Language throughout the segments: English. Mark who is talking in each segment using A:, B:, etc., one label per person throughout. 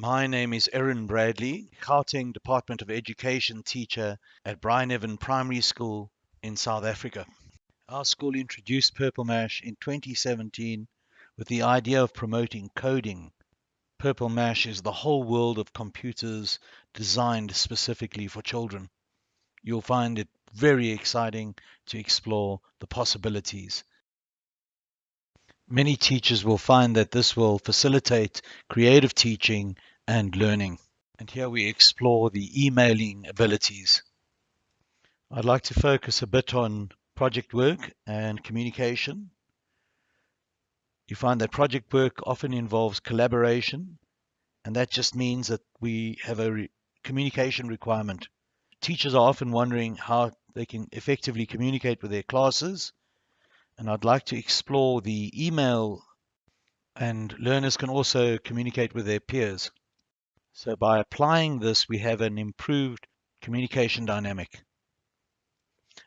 A: My name is Erin Bradley, Gauteng Department of Education teacher at Bryneven Primary School in South Africa. Our school introduced Purple Mash in 2017 with the idea of promoting coding. Purple Mash is the whole world of computers designed specifically for children. You'll find it very exciting to explore the possibilities. Many teachers will find that this will facilitate creative teaching and learning. And here we explore the emailing abilities. I'd like to focus a bit on project work and communication. You find that project work often involves collaboration, and that just means that we have a re communication requirement. Teachers are often wondering how they can effectively communicate with their classes and I'd like to explore the email and learners can also communicate with their peers. So by applying this, we have an improved communication dynamic.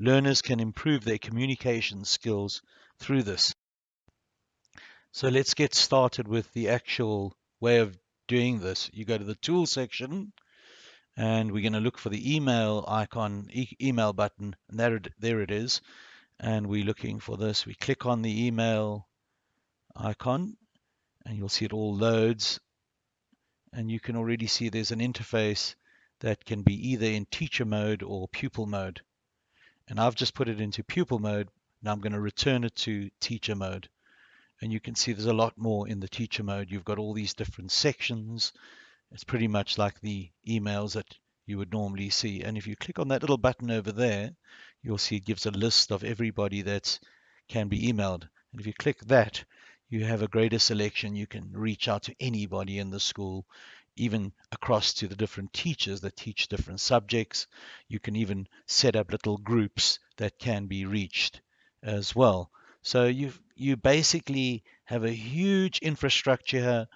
A: Learners can improve their communication skills through this. So let's get started with the actual way of doing this. You go to the tool section and we're going to look for the email icon, e email button, and there it, there it is and we're looking for this. We click on the email icon and you'll see it all loads and you can already see there's an interface that can be either in teacher mode or pupil mode. And I've just put it into pupil mode. Now I'm going to return it to teacher mode. And you can see there's a lot more in the teacher mode. You've got all these different sections. It's pretty much like the emails that you would normally see. And if you click on that little button over there, you'll see it gives a list of everybody that can be emailed. And if you click that, you have a greater selection. You can reach out to anybody in the school, even across to the different teachers that teach different subjects. You can even set up little groups that can be reached as well. So you you basically have a huge infrastructure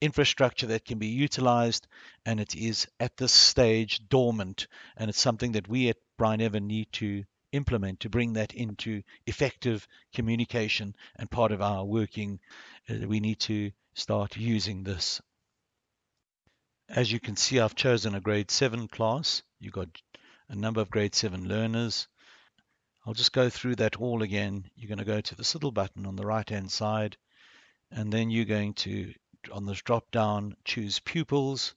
A: infrastructure that can be utilized and it is at this stage dormant and it's something that we at Bryneven need to implement to bring that into effective communication and part of our working uh, we need to start using this. As you can see I've chosen a grade 7 class. You've got a number of grade 7 learners. I'll just go through that all again. You're going to go to this little button on the right hand side and then you're going to on this drop down choose pupils.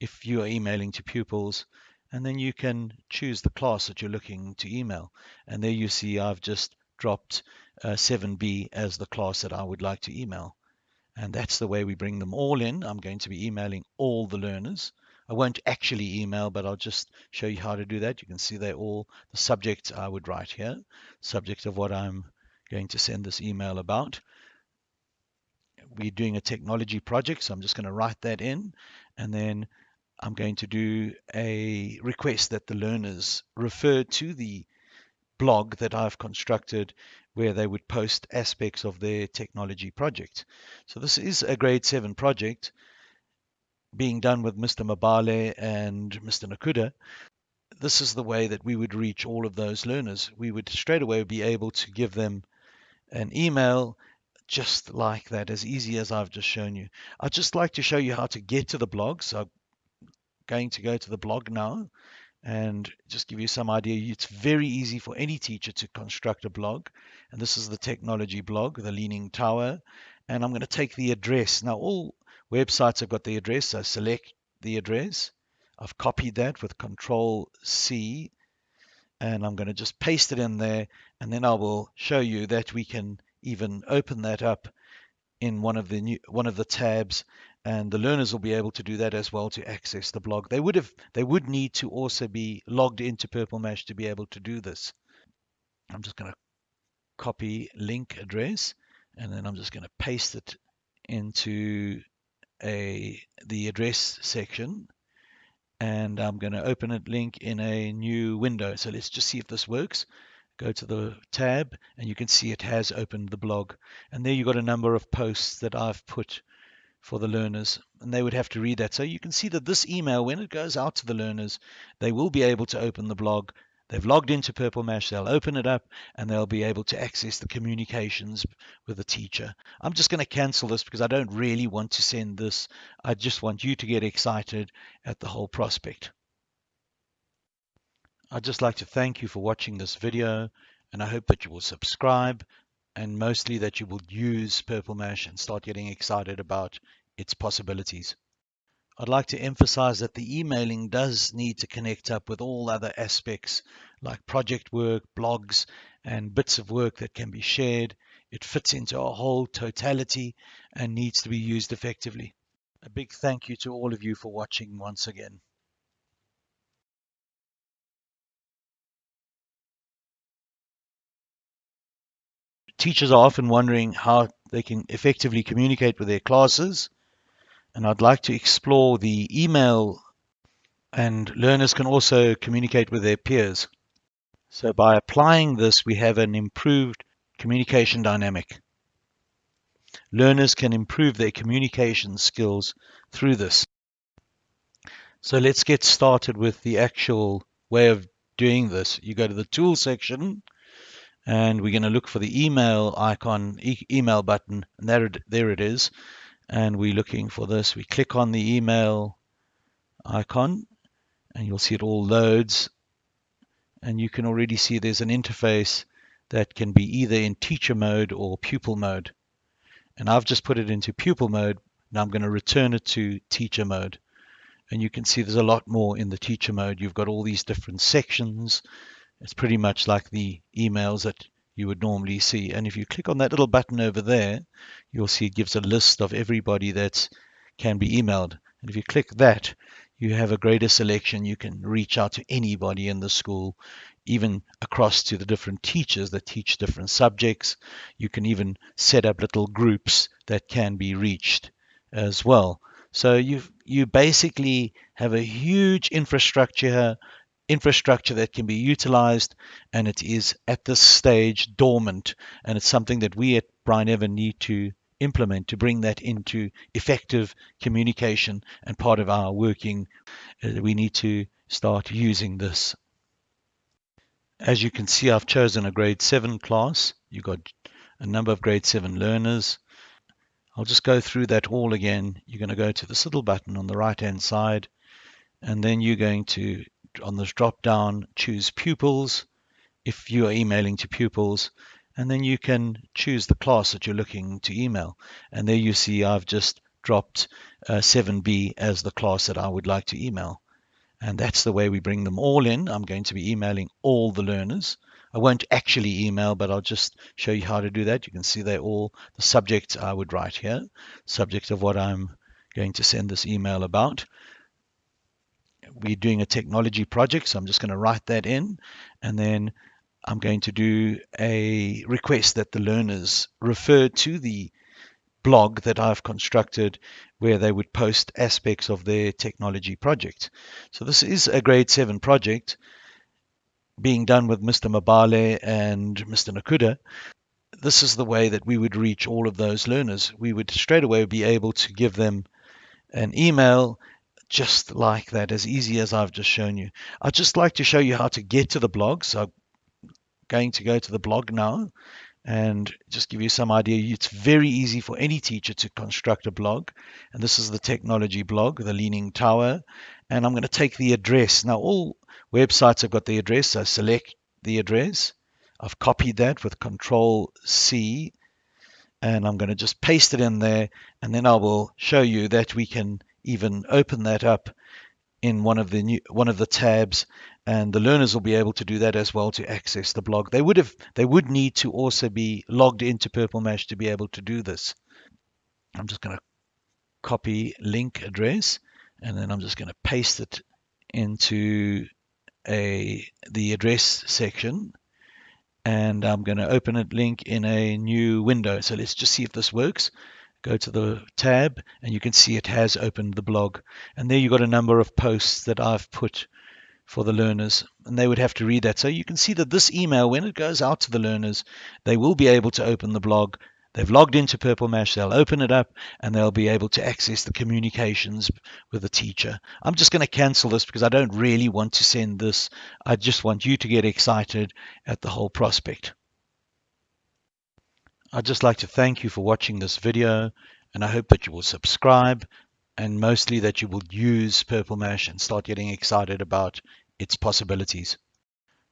A: If you are emailing to pupils and then you can choose the class that you're looking to email. And there you see I've just dropped uh, 7b as the class that I would like to email. And that's the way we bring them all in. I'm going to be emailing all the learners. I won't actually email but I'll just show you how to do that. You can see they're all the subject I would write here. Subject of what I'm going to send this email about. We're doing a technology project, so I'm just going to write that in, and then I'm going to do a request that the learners refer to the blog that I've constructed where they would post aspects of their technology project. So this is a grade 7 project being done with Mr. Mabale and Mr. Nakuda. This is the way that we would reach all of those learners. We would straight away be able to give them an email just like that, as easy as I've just shown you. I'd just like to show you how to get to the blog. So going to go to the blog now and just give you some idea. It's very easy for any teacher to construct a blog. And this is the technology blog, the Leaning Tower. And I'm going to take the address. Now, all websites have got the address. So select the address. I've copied that with Control C. And I'm going to just paste it in there. And then I will show you that we can even open that up in one of the new one of the tabs and the learners will be able to do that as well to access the blog. They would have they would need to also be logged into purple mash to be able to do this. I'm just going to copy link address and then i'm just going to paste it into a the address section and i'm going to open a link in a new window. So let's just see if this works. Go to the tab and you can see it has opened the blog. And there you've got a number of posts that I've put for the learners and they would have to read that so you can see that this email when it goes out to the learners they will be able to open the blog they've logged into Purple Mash, they'll open it up and they'll be able to access the communications with the teacher. I'm just going to cancel this because I don't really want to send this. I just want you to get excited at the whole prospect. I'd just like to thank you for watching this video and I hope that you will subscribe and mostly that you will use Purple Mash and start getting excited about its possibilities. I'd like to emphasize that the emailing does need to connect up with all other aspects like project work, blogs, and bits of work that can be shared. It fits into a whole totality and needs to be used effectively. A big thank you to all of you for watching once again. Teachers are often wondering how they can effectively communicate with their classes and I'd like to explore the email and learners can also communicate with their peers. So by applying this, we have an improved communication dynamic. Learners can improve their communication skills through this. So let's get started with the actual way of doing this. You go to the tool section and we're going to look for the email icon, e email button, and there it, there it is and we're looking for this. We click on the email icon and you'll see it all loads and you can already see there's an interface that can be either in teacher mode or pupil mode. And I've just put it into pupil mode. Now I'm going to return it to teacher mode. And you can see there's a lot more in the teacher mode. You've got all these different sections. It's pretty much like the emails that you would normally see. And if you click on that little button over there, you'll see it gives a list of everybody that can be emailed. And if you click that, you have a greater selection. You can reach out to anybody in the school, even across to the different teachers that teach different subjects. You can even set up little groups that can be reached as well. So you you basically have a huge infrastructure infrastructure that can be utilized and it is at this stage dormant. And it's something that we at Bryneven need to implement to bring that into effective communication and part of our working uh, we need to start using this. As you can see I've chosen a grade 7 class. You've got a number of grade 7 learners. I'll just go through that all again. You're going to go to this little button on the right hand side and then you're going to on this drop down, choose pupils if you are emailing to pupils, and then you can choose the class that you're looking to email. And there you see I've just dropped uh, 7B as the class that I would like to email. And that's the way we bring them all in. I'm going to be emailing all the learners. I won't actually email, but I'll just show you how to do that. You can see they're all the subject I would write here, subject of what I'm going to send this email about we're doing a technology project, so I'm just going to write that in, and then I'm going to do a request that the learners refer to the blog that I've constructed where they would post aspects of their technology project. So this is a grade 7 project being done with Mr. Mabale and Mr. Nakuda. This is the way that we would reach all of those learners. We would straight away be able to give them an email just like that, as easy as I've just shown you. I'd just like to show you how to get to the blog. So I'm going to go to the blog now and just give you some idea. It's very easy for any teacher to construct a blog. And this is the technology blog, the Leaning Tower. And I'm going to take the address. Now, all websites have got the address. So select the address. I've copied that with Control C. And I'm going to just paste it in there. And then I will show you that we can even open that up in one of the new one of the tabs and the learners will be able to do that as well to access the blog. They would have they would need to also be logged into purple mash to be able to do this. I'm just going to copy link address and then i'm just going to paste it into a the address section and i'm going to open a link in a new window. So let's just see if this works go to the tab and you can see it has opened the blog and there you've got a number of posts that I've put for the learners and they would have to read that so you can see that this email when it goes out to the learners they will be able to open the blog They've logged into Purple Mash, they'll open it up and they'll be able to access the communications with the teacher. I'm just going to cancel this because I don't really want to send this. I just want you to get excited at the whole prospect. I'd just like to thank you for watching this video and I hope that you will subscribe and mostly that you will use Purple Mash and start getting excited about its possibilities.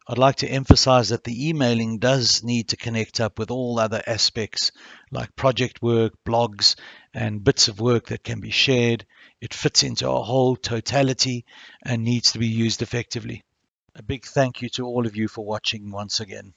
A: I'd like to emphasize that the emailing does need to connect up with all other aspects like project work, blogs, and bits of work that can be shared. It fits into a whole totality and needs to be used effectively. A big thank you to all of you for watching once again.